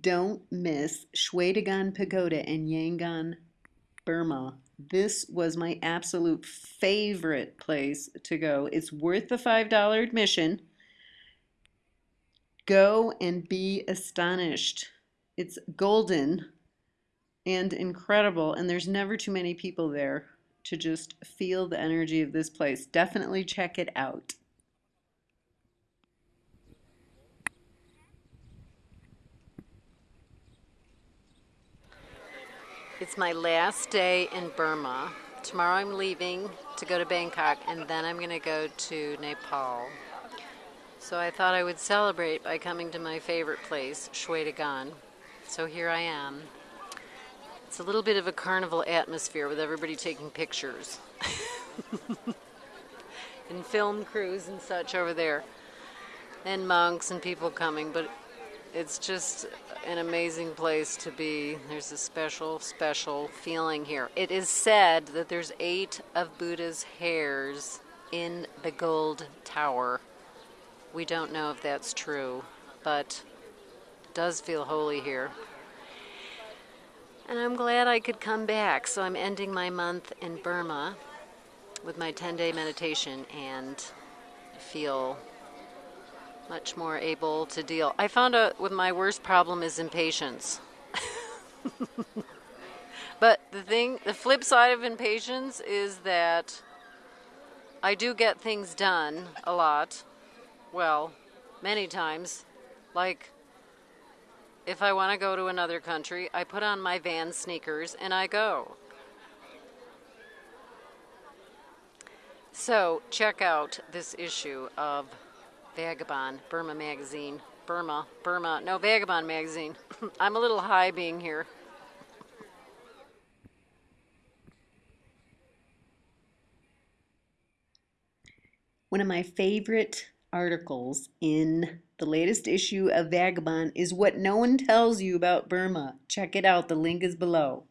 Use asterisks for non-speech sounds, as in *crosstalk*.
Don't miss Shwedagon Pagoda in Yangon, Burma. This was my absolute favorite place to go. It's worth the $5 admission. Go and be astonished. It's golden and incredible, and there's never too many people there to just feel the energy of this place. Definitely check it out. It's my last day in Burma. Tomorrow I'm leaving to go to Bangkok and then I'm going to go to Nepal. So I thought I would celebrate by coming to my favorite place, Shwedagon. So here I am. It's a little bit of a carnival atmosphere with everybody taking pictures. *laughs* and film crews and such over there. And monks and people coming, but it's just an amazing place to be. There's a special, special feeling here. It is said that there's eight of Buddha's hairs in the gold tower. We don't know if that's true, but it does feel holy here. And I'm glad I could come back. So I'm ending my month in Burma with my 10 day meditation and feel much more able to deal. I found out with my worst problem is impatience. *laughs* but the thing, the flip side of impatience is that I do get things done a lot. Well, many times. Like, if I want to go to another country, I put on my van sneakers and I go. So, check out this issue of Vagabond, Burma Magazine. Burma, Burma, no, Vagabond Magazine. *laughs* I'm a little high being here. One of my favorite articles in the latest issue of Vagabond is what no one tells you about Burma. Check it out, the link is below.